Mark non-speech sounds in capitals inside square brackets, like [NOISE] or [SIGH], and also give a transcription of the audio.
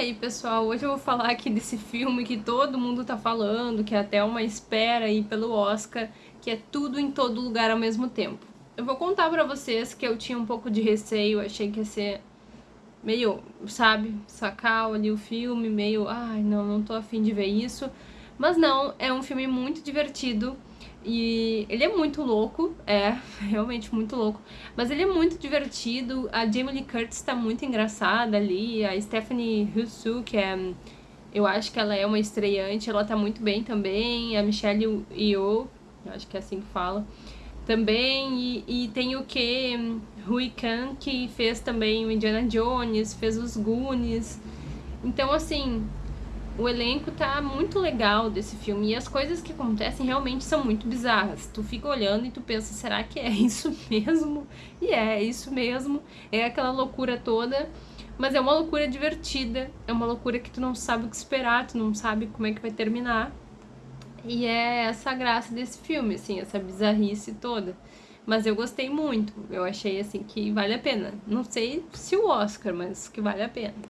E aí pessoal, hoje eu vou falar aqui desse filme que todo mundo tá falando, que é até uma espera aí pelo Oscar, que é tudo em todo lugar ao mesmo tempo. Eu vou contar pra vocês que eu tinha um pouco de receio, achei que ia ser meio, sabe, sacar ali o filme, meio, ai não, não tô afim de ver isso. Mas não, é um filme muito divertido, e ele é muito louco, é, [LAUGHS] realmente muito louco. Mas ele é muito divertido, a Jamie Lee Curtis tá muito engraçada ali, a Stephanie Hsu, que é... Eu acho que ela é uma estreante, ela tá muito bem também, a Michelle Yeoh, acho que é assim que fala, também, e, e tem o que Rui Khan, que fez também o Indiana Jones, fez os Goonies, então assim, o elenco tá muito legal desse filme e as coisas que acontecem realmente são muito bizarras. Tu fica olhando e tu pensa, será que é [LAUGHS] isso mesmo? E é, é isso mesmo. É aquela loucura toda, mas é uma loucura divertida, é uma loucura que tu não sabe o que esperar, tu não sabe como é que vai terminar. E é essa a graça desse filme, assim, essa bizarrice toda. Mas eu gostei muito, eu achei assim que vale a pena. Não sei se o Oscar, mas que vale a pena.